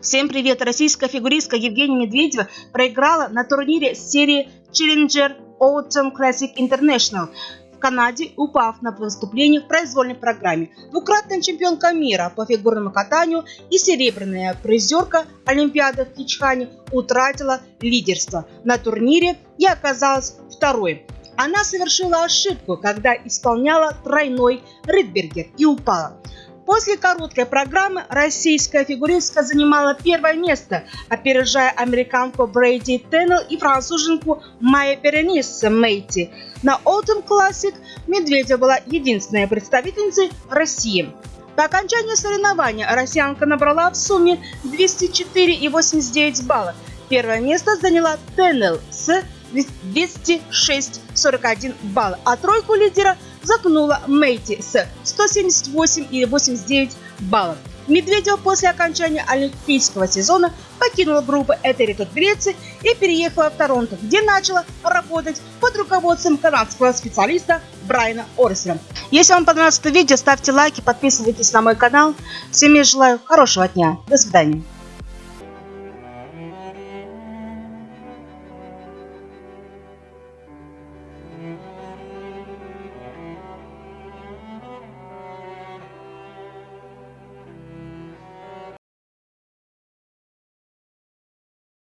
Всем привет! Российская фигуристка Евгения Медведева проиграла на турнире серии Challenger Autumn Classic International в Канаде, упав на выступление в произвольной программе. Двукратная чемпионка мира по фигурному катанию и серебряная призерка Олимпиады в Кичхане утратила лидерство на турнире и оказалась второй. Она совершила ошибку, когда исполняла тройной Ридбергер и упала. После короткой программы российская фигуристка занимала первое место, опережая американку Брейди Теннел и француженку Майя Беренис Мейти. На Autumn Classic Медведева была единственной представительницей России. По окончании соревнования россиянка набрала в сумме 204,89 балла. Первое место заняла Теннел с 206,41 балла, а тройку лидера загнула Мейти с 178,89 баллов. Медведева после окончания олимпийского сезона покинула группу Этеритот Греции и переехала в Торонто, где начала работать под руководством канадского специалиста Брайана Орсера. Если вам понравилось это видео, ставьте лайки, подписывайтесь на мой канал. Всем я желаю хорошего дня. До свидания.